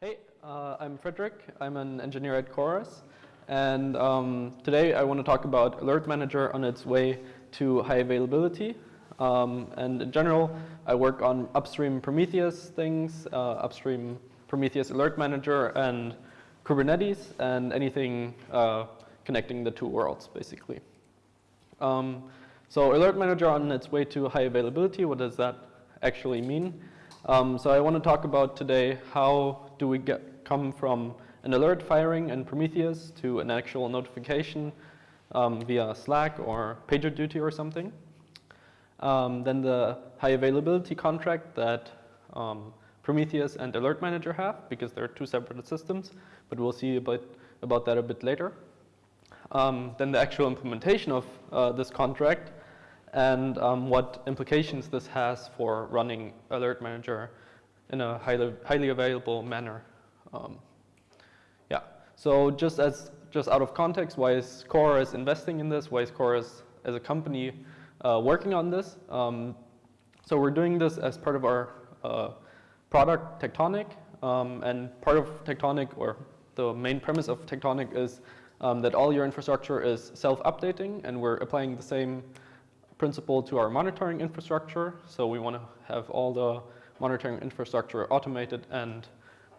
Hey, uh, I'm Frederick. I'm an engineer at CoreOS. And um, today I want to talk about Alert Manager on its way to high availability. Um, and in general, I work on upstream Prometheus things, uh, upstream Prometheus Alert Manager and Kubernetes and anything uh, connecting the two worlds, basically. Um, so Alert Manager on its way to high availability, what does that actually mean? Um, so I want to talk about today how do we get, come from an alert firing in Prometheus to an actual notification um, via Slack or PagerDuty or something. Um, then the high availability contract that um, Prometheus and Alert Manager have because they're two separate systems, but we'll see about, about that a bit later. Um, then the actual implementation of uh, this contract and um, what implications this has for running Alert Manager in a highly, highly available manner. Um, yeah, so just as just out of context, why is CoreOS investing in this? Why is CoreOS as a company uh, working on this? Um, so we're doing this as part of our uh, product Tectonic, um, and part of Tectonic, or the main premise of Tectonic is um, that all your infrastructure is self-updating, and we're applying the same principle to our monitoring infrastructure. So we want to have all the monitoring infrastructure automated and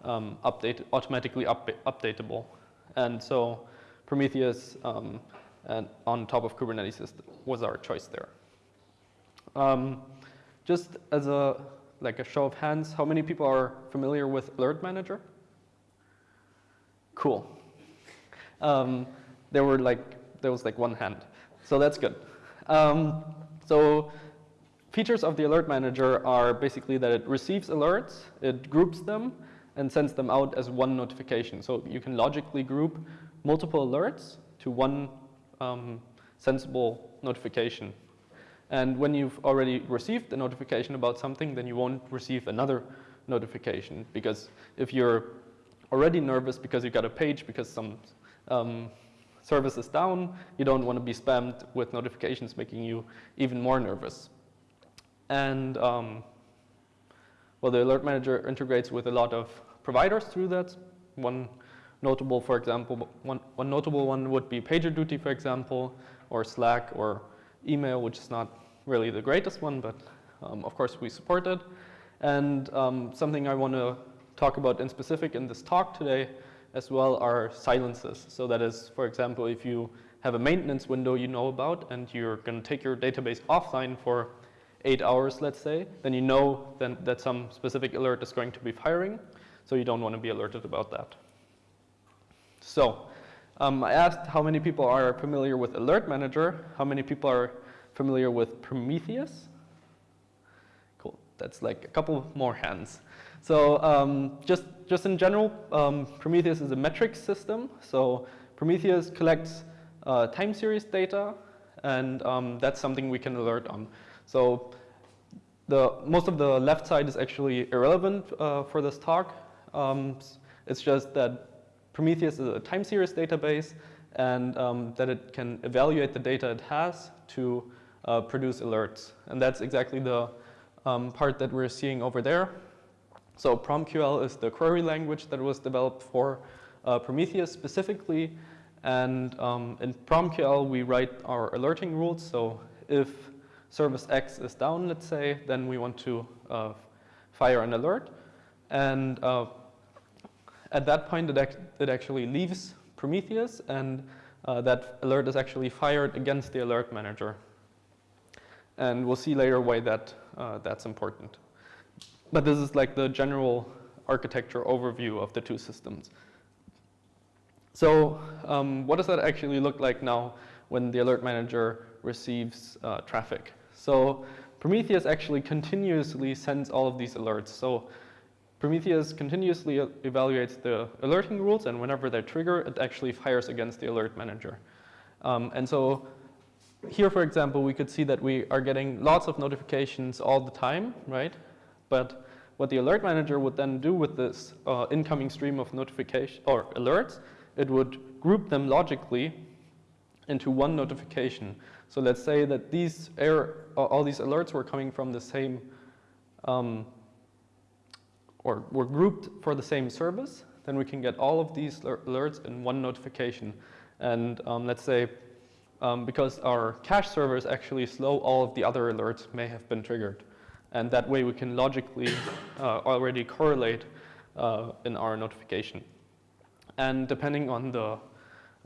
um, updated, automatically up updatable. And so Prometheus um, and on top of Kubernetes was our choice there. Um, just as a like a show of hands, how many people are familiar with Alert Manager? Cool. Um, there were like there was like one hand, so that's good. Um, so features of the alert manager are basically that it receives alerts, it groups them, and sends them out as one notification. So you can logically group multiple alerts to one um, sensible notification. And when you've already received a notification about something, then you won't receive another notification. Because if you're already nervous because you got a page because some um, service is down, you don't want to be spammed with notifications making you even more nervous. And um, well, the Alert Manager integrates with a lot of providers through that. One notable, for example, one, one notable one would be PagerDuty, for example, or Slack, or email, which is not really the greatest one, but um, of course we support it. And um, something I want to talk about in specific in this talk today as well are silences. So that is, for example, if you have a maintenance window you know about and you're going to take your database offline for eight hours, let's say, then you know then that some specific alert is going to be firing, so you don't want to be alerted about that. So um, I asked how many people are familiar with Alert Manager, how many people are familiar with Prometheus? Cool, that's like a couple more hands. So um, just, just in general, um, Prometheus is a metrics system. So Prometheus collects uh, time series data, and um, that's something we can alert on. So the, most of the left side is actually irrelevant uh, for this talk. Um, it's just that Prometheus is a time series database and um, that it can evaluate the data it has to uh, produce alerts. And that's exactly the um, part that we're seeing over there. So PromQL is the query language that was developed for uh, Prometheus specifically. And um, in PromQL, we write our alerting rules. So if service X is down, let's say, then we want to uh, fire an alert. And uh, at that point, it, it, actually leaves Prometheus, and uh, that alert is actually fired against the alert manager. And we'll see later why that, uh, that's important. But this is like the general architecture overview of the two systems. So um, what does that actually look like now when the alert manager receives uh, traffic? So Prometheus actually continuously sends all of these alerts. So Prometheus continuously evaluates the alerting rules, and whenever they trigger, it actually fires against the alert manager. Um, and so here, for example, we could see that we are getting lots of notifications all the time, right? But what the alert manager would then do with this uh, incoming stream of notification or alerts, it would group them logically into one notification. So let's say that these error, all these alerts were coming from the same um, or were grouped for the same service, then we can get all of these alerts in one notification. And um, let's say um, because our cache server is actually slow, all of the other alerts may have been triggered. And that way we can logically uh, already correlate uh, in our notification. And depending on the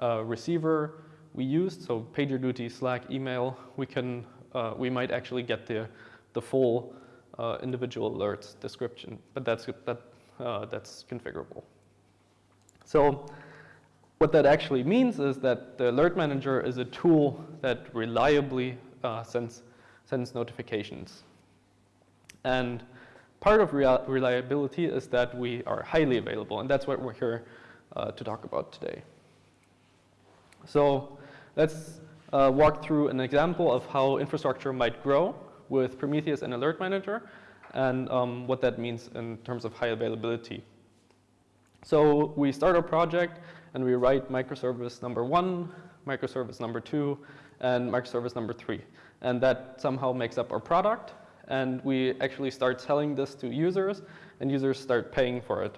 uh, receiver we used, so PagerDuty, Slack, email, we can uh, we might actually get the the full uh, individual alerts description, but that's that that's configurable. So what that actually means is that the alert manager is a tool that reliably uh, sends sends notifications, and part of reliability is that we are highly available, and that's what we're here uh, to talk about today. So let's uh, walk through an example of how infrastructure might grow with Prometheus and Alert Manager and um, what that means in terms of high availability. So we start our project and we write microservice number one, microservice number two, and microservice number three. And that somehow makes up our product and we actually start selling this to users, and users start paying for it.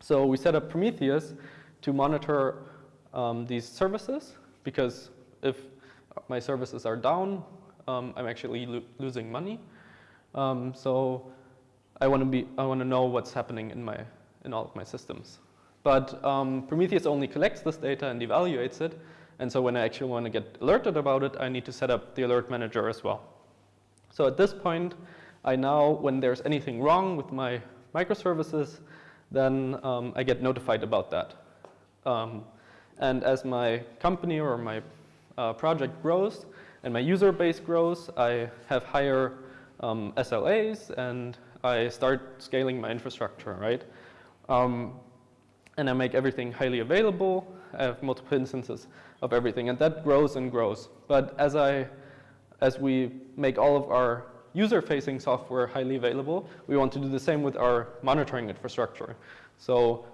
So we set up Prometheus to monitor um, these services, because if my services are down, um, I'm actually lo losing money. Um, so I want to be, I want to know what's happening in my, in all of my systems. But um, Prometheus only collects this data and evaluates it, and so when I actually want to get alerted about it, I need to set up the alert manager as well. So at this point, I now, when there's anything wrong with my microservices, then um, I get notified about that. Um, and as my company or my uh, project grows and my user base grows, I have higher um, SLAs and I start scaling my infrastructure, right? Um, and I make everything highly available. I have multiple instances of everything, and that grows and grows. But as I as we make all of our user-facing software highly available, we want to do the same with our monitoring infrastructure. So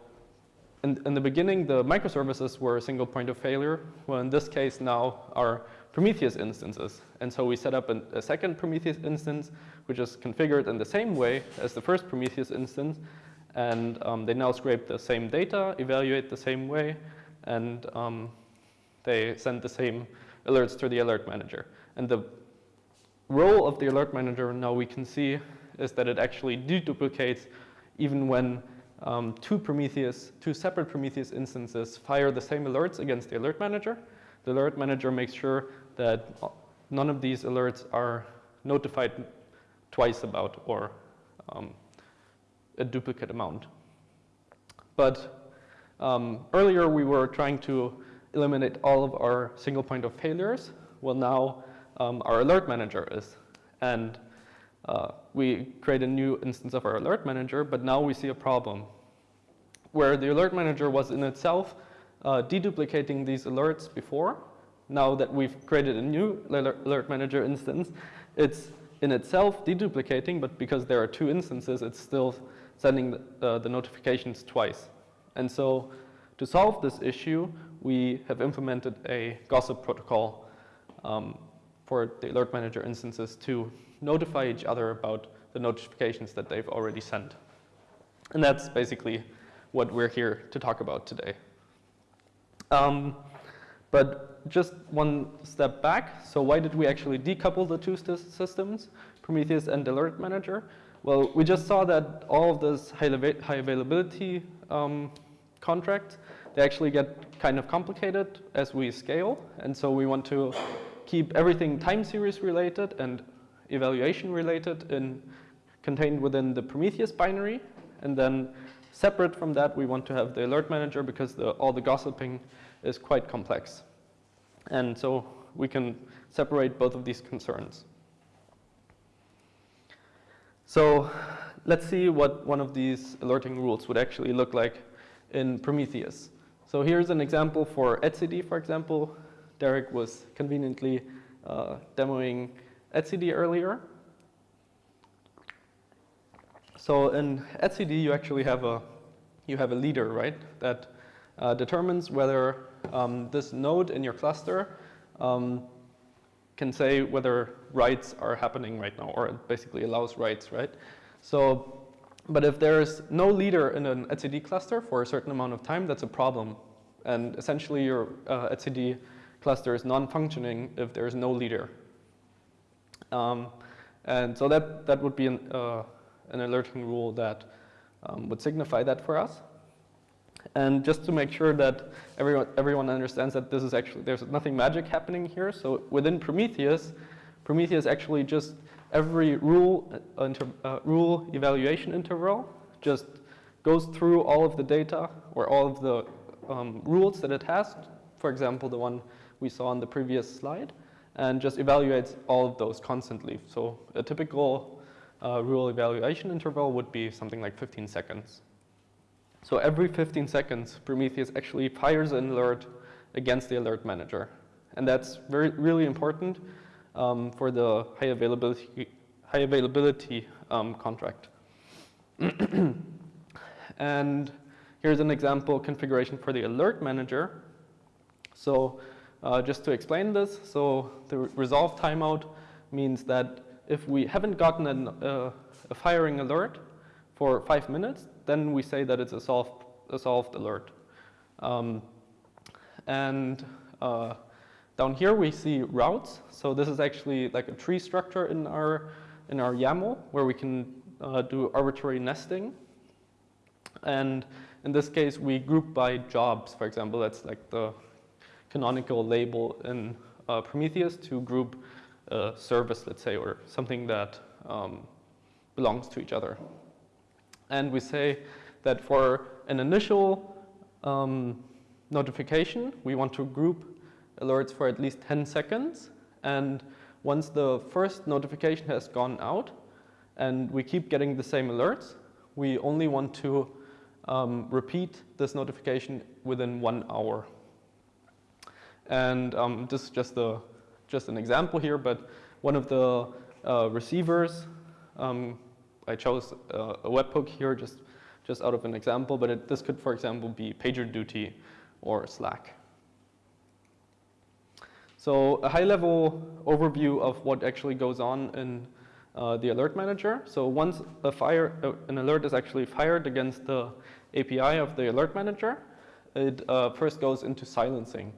in, in, the beginning, the microservices were a single point of failure. Well, in this case now are Prometheus instances. And so we set up an, a second Prometheus instance, which is configured in the same way as the first Prometheus instance. And um, they now scrape the same data, evaluate the same way, and um, they send the same alerts to the alert manager. And the role of the alert manager now we can see is that it actually deduplicates even when um, two Prometheus, two separate Prometheus instances fire the same alerts against the alert manager. The alert manager makes sure that none of these alerts are notified twice about or um, a duplicate amount. But um, earlier we were trying to eliminate all of our single point of failures. Well, now um, our alert manager is. And uh, we create a new instance of our alert manager, but now we see a problem where the alert manager was in itself uh, deduplicating these alerts before. Now that we've created a new alert manager instance, it's in itself deduplicating, but because there are two instances, it's still sending the, uh, the notifications twice. And so to solve this issue, we have implemented a gossip protocol um, for the alert manager instances to notify each other about the notifications that they've already sent. And that's basically what we're here to talk about today. Um, but just one step back, so why did we actually decouple the two systems, Prometheus and Alert Manager? Well, we just saw that all of those high, high availability um, contracts, they actually get kind of complicated as we scale, and so we want to keep everything time series related and evaluation related in, contained within the Prometheus binary. And then separate from that, we want to have the alert manager because the, all the gossiping is quite complex. And so we can separate both of these concerns. So let's see what one of these alerting rules would actually look like in Prometheus. So here's an example for etcd, for example. Derek was conveniently uh, demoing etcd earlier. So in etcd, you actually have a you have a leader, right? That uh, determines whether um, this node in your cluster um, can say whether writes are happening right now, or it basically allows writes, right? So but if there's no leader in an etcd cluster for a certain amount of time, that's a problem. And essentially your uh, etcd cluster is non-functioning if there's no leader. Um, and so that, that would be an, uh, an alerting rule that um, would signify that for us. And just to make sure that everyone, everyone understands that this is actually, there's nothing magic happening here. So within Prometheus, Prometheus actually just every rule, uh, inter, uh, rule evaluation interval just goes through all of the data or all of the um, rules that it has. For example, the one we saw on the previous slide and just evaluates all of those constantly. So a typical uh, rule evaluation interval would be something like 15 seconds. So every 15 seconds, Prometheus actually fires an alert against the alert manager. And that's very, really important um, for the high availability, high availability um, contract. and here's an example configuration for the alert manager. So uh, just to explain this, so the resolve timeout means that if we haven't gotten an, uh, a firing alert for five minutes, then we say that it's a solved, a solved alert. Um, and uh, down here we see routes. So this is actually like a tree structure in our, in our YAML where we can uh, do arbitrary nesting. And in this case, we group by jobs, for example. That's like the canonical label in uh, Prometheus to group a service, let's say, or something that um, belongs to each other. And we say that for an initial um, notification, we want to group alerts for at least 10 seconds. And once the first notification has gone out and we keep getting the same alerts, we only want to um, repeat this notification within one hour. And um, this is just, a, just an example here, but one of the uh, receivers, um, I chose uh, a webhook here just, just out of an example, but it, this could, for example, be PagerDuty or Slack. So a high-level overview of what actually goes on in uh, the alert manager. So once a fire, uh, an alert is actually fired against the API of the alert manager, it uh, first goes into silencing.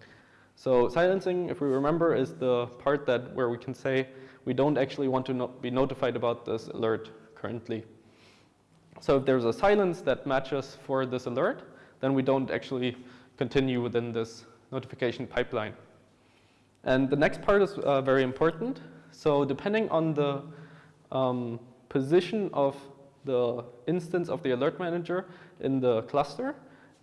So silencing, if we remember, is the part that where we can say we don't actually want to not be notified about this alert currently. So if there's a silence that matches for this alert, then we don't actually continue within this notification pipeline. And the next part is uh, very important. So depending on the um, position of the instance of the alert manager in the cluster,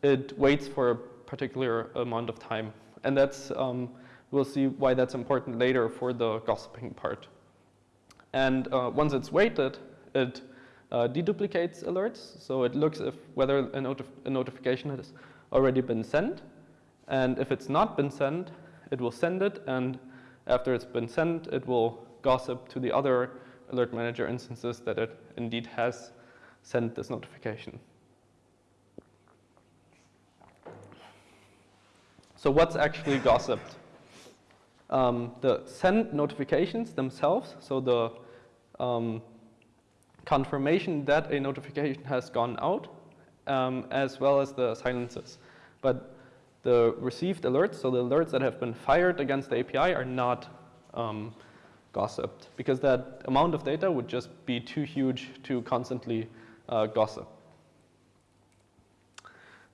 it waits for a particular amount of time and that's, um, we'll see why that's important later for the gossiping part. And uh, once it's waited, it uh, deduplicates alerts. So it looks if whether a, notif a notification has already been sent. And if it's not been sent, it will send it. And after it's been sent, it will gossip to the other alert manager instances that it indeed has sent this notification. So what's actually gossiped? Um, the send notifications themselves, so the um, confirmation that a notification has gone out, um, as well as the silences. But the received alerts, so the alerts that have been fired against the API are not um, gossiped because that amount of data would just be too huge to constantly uh, gossip.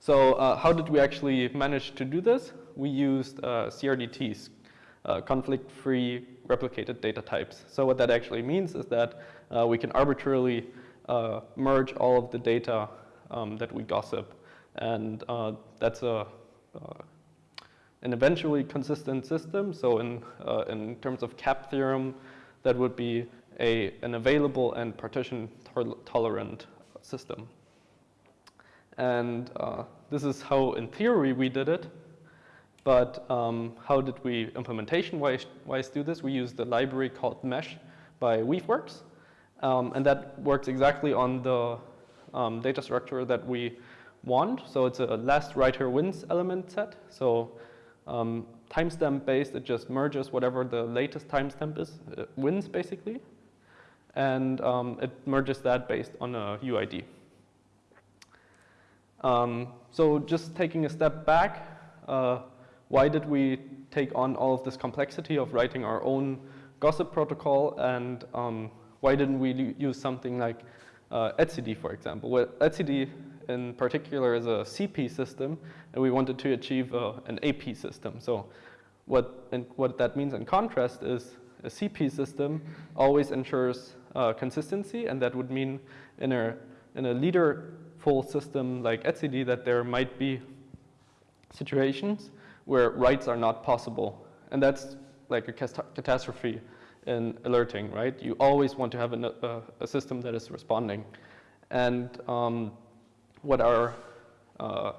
So uh, how did we actually manage to do this? We used uh, CRDTs, uh, conflict-free replicated data types. So what that actually means is that uh, we can arbitrarily uh, merge all of the data um, that we gossip. And uh, that's a, an eventually consistent system. So in, in terms of CAP theorem, that would be a, an available and partition tolerant system. And uh, this is how, in theory, we did it. But um, how did we implementation-wise do this? We used a library called Mesh by Weaveworks. Um, and that works exactly on the um, data structure that we want. So it's a last writer wins element set. So um, timestamp based, it just merges whatever the latest timestamp is, it wins basically. And um, it merges that based on a UID. Um, so just taking a step back, uh, why did we take on all of this complexity of writing our own gossip protocol and um, why didn't we use something like uh, etcd, for example? Well, etcd in particular is a CP system and we wanted to achieve uh, an AP system. So what, what that means in contrast is a CP system always ensures uh, consistency and that would mean in a, in a leader full system like etcd that there might be situations where writes are not possible. And that's like a catastrophe in alerting, right? You always want to have a, a, a system that is responding. And um, what our uh,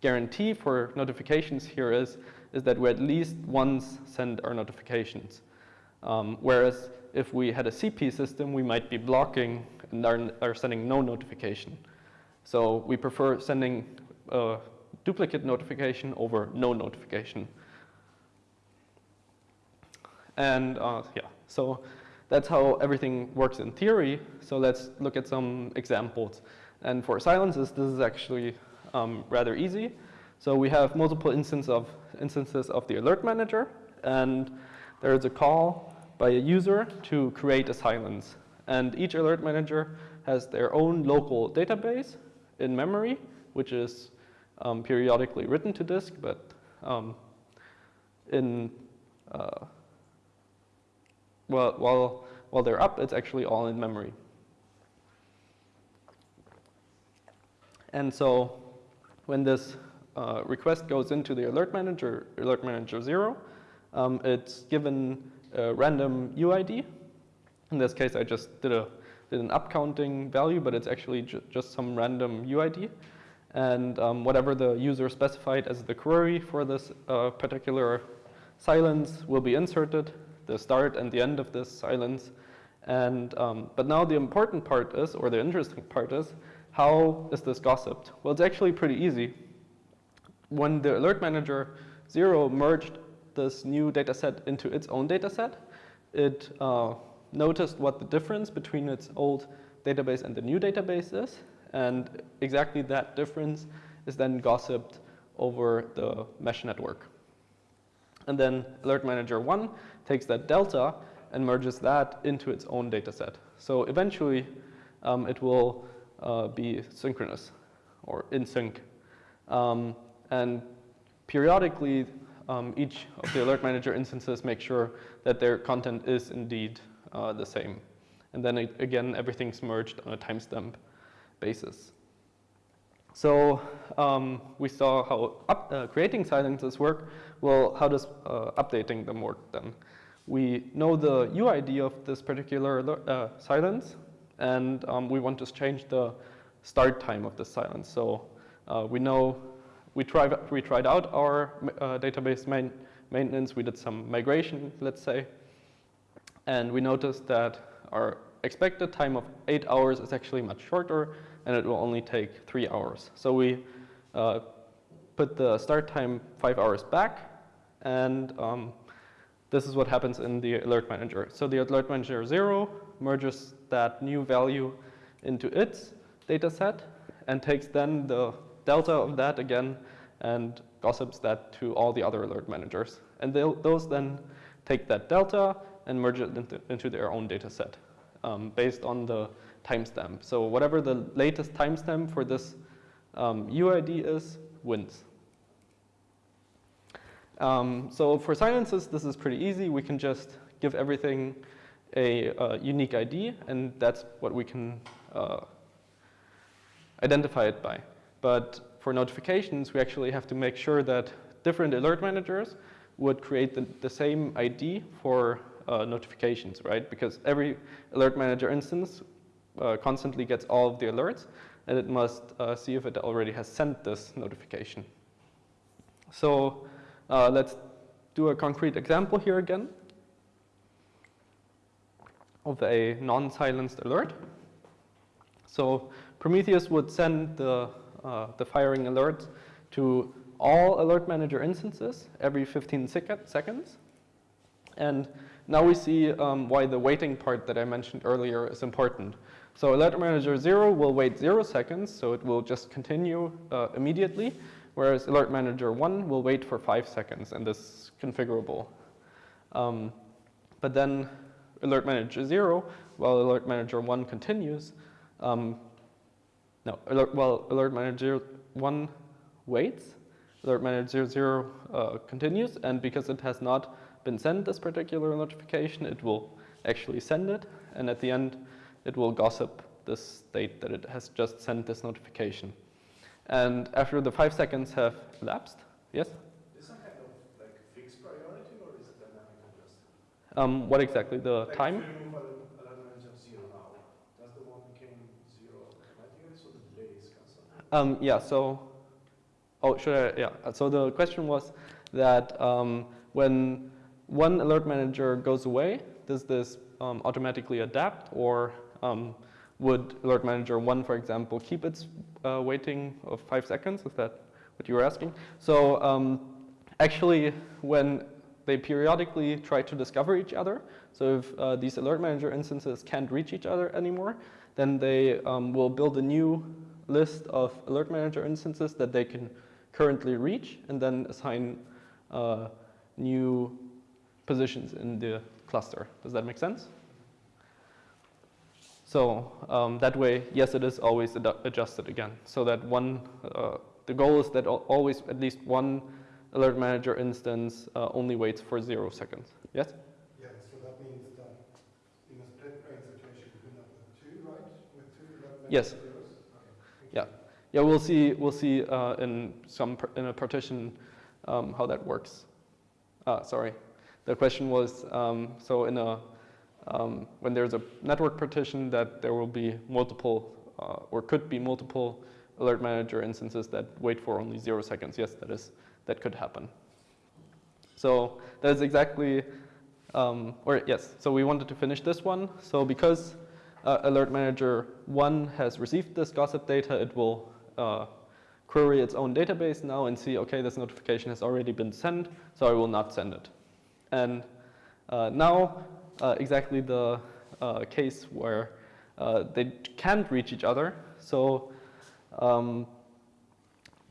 guarantee for notifications here is, is that we at least once send our notifications. Um, whereas if we had a CP system, we might be blocking and are, are sending no notification. So we prefer sending a duplicate notification over no notification. And uh, yeah, so that's how everything works in theory. So let's look at some examples. And for silences, this is actually um, rather easy. So we have multiple instance of, instances of the alert manager, and there is a call by a user to create a silence. And each alert manager has their own local database in memory, which is um, periodically written to disk, but um, in uh, well, while while they're up, it's actually all in memory. And so when this uh, request goes into the alert manager, alert manager zero, um, it's given a random UID. In this case, I just did a did an upcounting value, but it's actually ju just some random UID. And um, whatever the user specified as the query for this uh, particular silence will be inserted, the start and the end of this silence. And, um, but now the important part is, or the interesting part is, how is this gossiped? Well, it's actually pretty easy. When the alert manager zero merged this new data set into its own data set, it uh, noticed what the difference between its old database and the new database is, and exactly that difference is then gossiped over the mesh network. And then Alert Manager 1 takes that delta and merges that into its own data set. So eventually, um, it will uh, be synchronous or in sync. Um, and periodically, um, each of the Alert Manager instances make sure that their content is indeed uh, the same. And then it, again, everything's merged on a timestamp basis. So um, we saw how up, uh, creating silences work. Well, how does uh, updating them work then? We know the UID of this particular uh, silence, and um, we want to change the start time of the silence. So uh, we know we, try, we tried out our uh, database main, maintenance. We did some migration, let's say, and we noticed that our expected time of eight hours is actually much shorter and it will only take three hours. So we uh, put the start time five hours back and um, this is what happens in the alert manager. So the alert manager zero merges that new value into its data set and takes then the delta of that again and gossips that to all the other alert managers. And those then take that delta and merge it into, into their own data set um, based on the timestamp. So whatever the latest timestamp for this um, UID is, wins. Um, so for silences, this is pretty easy. We can just give everything a uh, unique ID, and that's what we can uh, identify it by. But for notifications, we actually have to make sure that different alert managers would create the, the same ID for uh, notifications, right? Because every alert manager instance uh, constantly gets all of the alerts, and it must uh, see if it already has sent this notification. So uh, let's do a concrete example here again of a non-silenced alert. So Prometheus would send the, uh, the firing alert to all alert manager instances every 15 seconds. And now we see um, why the waiting part that I mentioned earlier is important. So alert manager 0 will wait 0 seconds, so it will just continue uh, immediately, whereas alert manager 1 will wait for 5 seconds, and this is configurable. Um, but then alert manager 0, while alert manager 1 continues, um, no, alert, well, alert manager 1 waits, alert manager 0 uh, continues, and because it has not been sent this particular notification, it will actually send it, and at the end, it will gossip this state that it has just sent this notification. And after the five seconds have elapsed, yes? Is some kind of like fixed priority or is it dynamic adjusted? Um, what exactly, the like time? If you remove alert manager zero now, does the one became zero automatically so the delay is cancelled? Um, yeah, so, oh, should I, yeah. So the question was that um, when one alert manager goes away, does this um, automatically adapt or um, would alert manager one, for example, keep its uh, waiting of five seconds? Is that what you were asking? So um, actually, when they periodically try to discover each other, so if uh, these alert manager instances can't reach each other anymore, then they um, will build a new list of alert manager instances that they can currently reach and then assign uh, new positions in the cluster. Does that make sense? So um, that way, yes, it is always ad adjusted again. So that one, uh, the goal is that always at least one alert manager instance uh, only waits for zero seconds. Yes? Yeah, so that means that in a split brain situation, you can have two, right? With two left Yes. Okay. Yeah. Yeah, we'll see. We'll see uh, in some in a partition um, how that works. Uh, sorry, the question was um, so in a um, when there's a network partition that there will be multiple uh, or could be multiple alert manager instances that wait for only zero seconds. Yes, that is that could happen. So that is exactly um, or yes. So we wanted to finish this one. So because uh, Alert Manager 1 has received this gossip data, it will uh, query its own database now and see, okay, this notification has already been sent, so I will not send it. And uh, now, uh, exactly the uh, case where they can't reach each other. So um,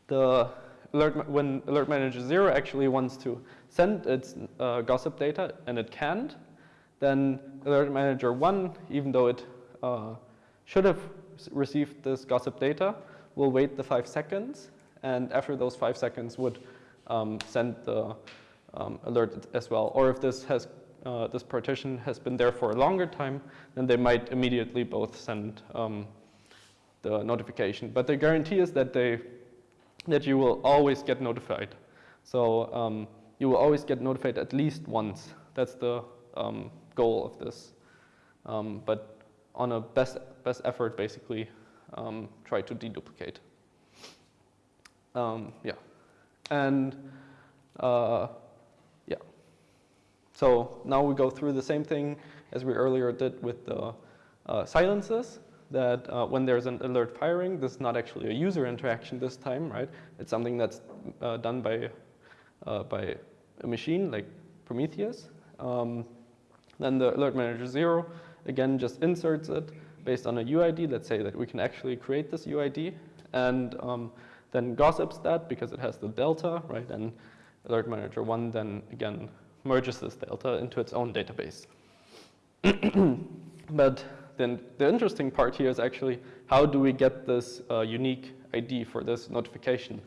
the alert, when Alert Manager 0 actually wants to send its uh, gossip data and it can't, then Alert Manager 1, even though it uh, should have received this gossip data, will wait the five seconds, and after those five seconds would um, send the um, alert as well. Or if this has uh, this partition has been there for a longer time, then they might immediately both send um, the notification. But the guarantee is that they that you will always get notified. So um, you will always get notified at least once. That's the um, goal of this. Um, but on a best best effort, basically, um, try to deduplicate. Yeah, and uh. So now we go through the same thing as we earlier did with the uh, silences. That uh, when there's an alert firing, this is not actually a user interaction this time, right? It's something that's uh, done by uh, by a machine like Prometheus. Um, then the alert manager zero again just inserts it based on a UID. Let's say that we can actually create this UID and um, then gossips that because it has the delta, right? And alert manager one then again merges this delta into its own database. but then the interesting part here is actually how do we get this uh, unique ID for this notification?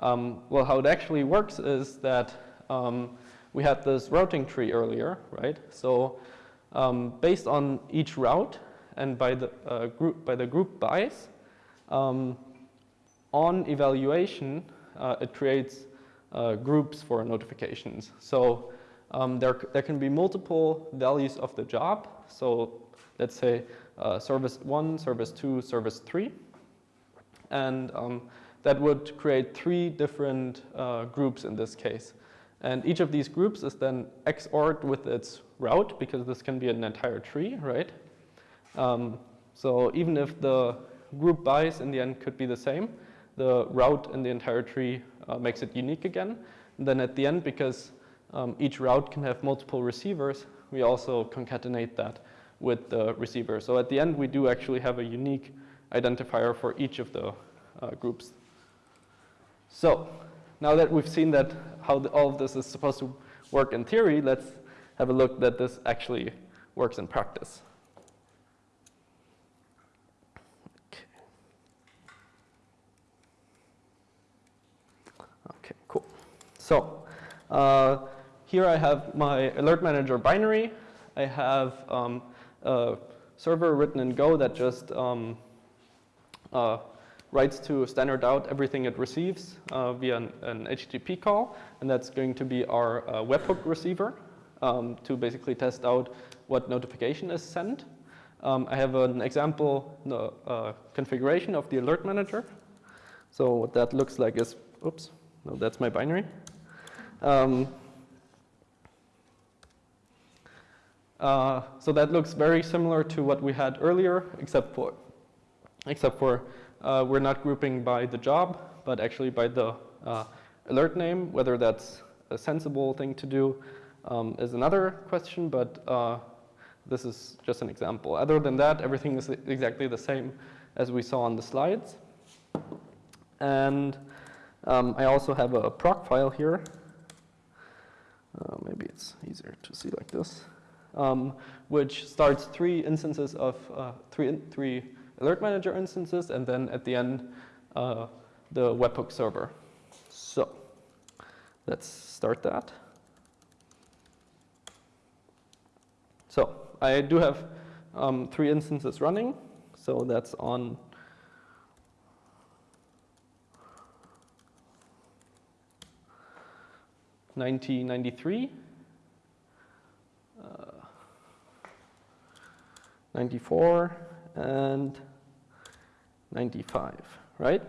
Um, well, how it actually works is that um, we had this routing tree earlier, right? So um, based on each route and by the uh, group by the group buys, um, on evaluation, uh, it creates uh, groups for notifications. So um, there, there can be multiple values of the job. So let's say uh, service one, service two, service three. And um, that would create three different uh, groups in this case. And each of these groups is then XORed with its route because this can be an entire tree, right? Um, so even if the group buys in the end could be the same, the route in the entire tree uh, makes it unique again. And then at the end, because um, each route can have multiple receivers, we also concatenate that with the receiver. So at the end, we do actually have a unique identifier for each of the uh, groups. So now that we've seen that how the, all of this is supposed to work in theory, let's have a look that this actually works in practice. Okay. Okay, cool. So uh, here I have my alert manager binary. I have um, a server written in Go that just um, uh, writes to standard out everything it receives uh, via an, an, HTTP call, and that's going to be our uh, webhook receiver um, to basically test out what notification is sent. Um, I have an example uh, configuration of the alert manager. So what that looks like is, oops, no, that's my binary. Um, uh, so that looks very similar to what we had earlier, except for, except for uh, we're not grouping by the job, but actually by the uh, alert name. Whether that's a sensible thing to do um, is another question, but uh, this is just an example. Other than that, everything is exactly the same as we saw on the slides. And um, I also have a Procfile here. Uh, maybe it's easier to see like this, um, which starts three instances of uh, three, three alert manager instances, and then at the end, uh, the webhook server. So let's start that. So I do have um, three instances running. So that's on Nineteen ninety three, uh, ninety four, and 95, right?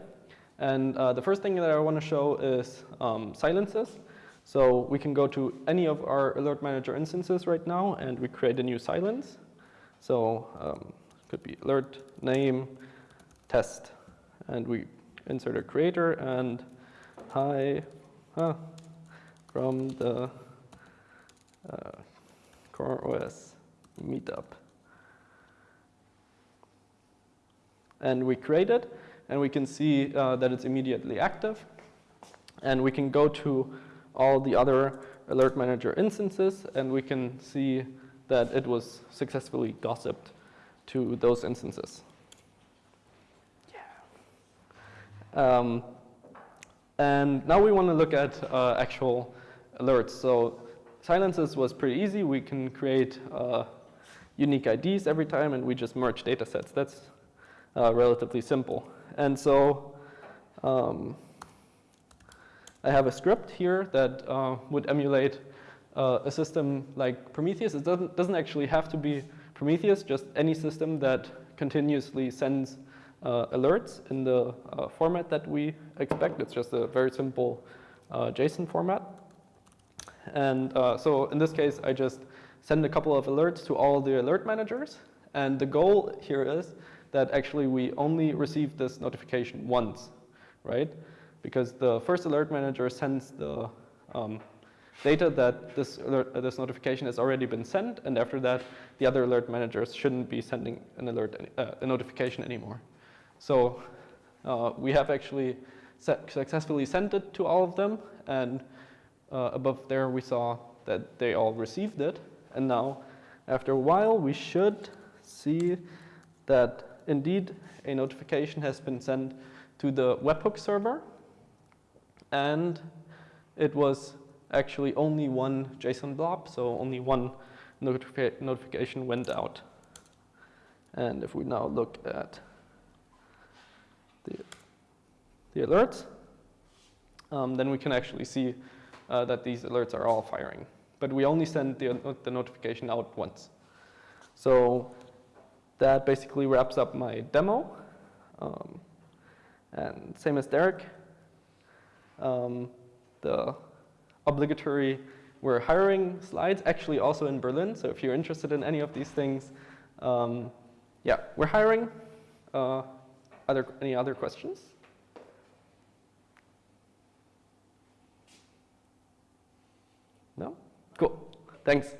And uh, the first thing that I want to show is um, silences. So we can go to any of our Alert Manager instances right now, and we create a new silence. So um, could be alert name test, and we insert a creator and hi huh, from the uh, Core OS meetup. And we create it, and we can see uh, that it's immediately active. And we can go to all the other Alert Manager instances, and we can see that it was successfully gossiped to those instances. Yeah. Um, and now we want to look at uh, actual alerts. So silences was pretty easy. We can create uh, unique IDs every time, and we just merge data sets. That's uh, relatively simple. And so um, I have a script here that uh, would emulate uh, a system like Prometheus. It doesn't, doesn't actually have to be Prometheus, just any system that continuously sends uh, alerts in the uh, format that we expect. It's just a very simple uh, JSON format. And so in this case, I just send a couple of alerts to all the alert managers. And the goal here is that actually we only receive this notification once, right? Because the first alert manager sends the um, data that this, alert, this notification has already been sent, and after that, the other alert managers shouldn't be sending an alert, uh, a notification anymore. So uh, we have actually successfully sent it to all of them, and uh, above there we saw that they all received it, and now after a while we should see that indeed a notification has been sent to the webhook server and it was actually only one JSON blob, so only one notifi notification went out. And if we now look at the, the alerts, um, then we can actually see uh, that these alerts are all firing. But we only send the, the notification out once. So that basically wraps up my demo. Um, and same as Derek, um, the obligatory we're hiring slides actually also in Berlin. So if you're interested in any of these things, um, yeah, we're hiring. Uh, other, any other questions? No? Cool. Thanks.